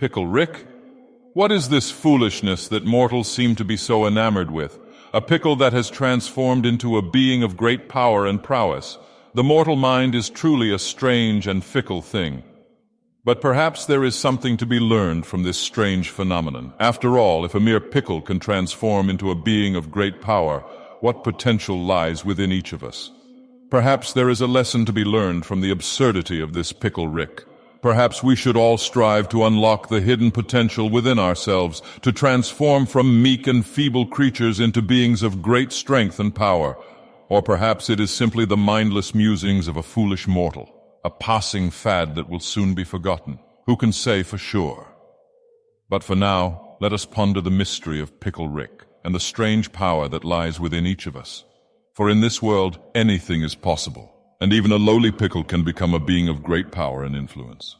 Pickle Rick? What is this foolishness that mortals seem to be so enamored with? A pickle that has transformed into a being of great power and prowess. The mortal mind is truly a strange and fickle thing. But perhaps there is something to be learned from this strange phenomenon. After all, if a mere pickle can transform into a being of great power, what potential lies within each of us? Perhaps there is a lesson to be learned from the absurdity of this pickle Rick. Perhaps we should all strive to unlock the hidden potential within ourselves, to transform from meek and feeble creatures into beings of great strength and power. Or perhaps it is simply the mindless musings of a foolish mortal a passing fad that will soon be forgotten. Who can say for sure? But for now, let us ponder the mystery of Pickle Rick and the strange power that lies within each of us. For in this world, anything is possible, and even a lowly pickle can become a being of great power and influence.